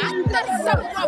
Atasamwa.